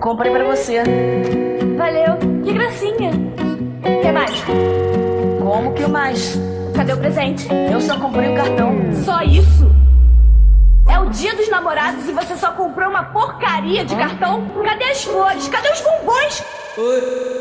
Comprei pra você. Valeu. Que gracinha. Quer mais? Como que mais? Cadê o presente? Eu só comprei o cartão. Só isso? É o dia dos namorados e você só comprou uma porcaria de cartão? Cadê as flores? Cadê os bombons? Oi.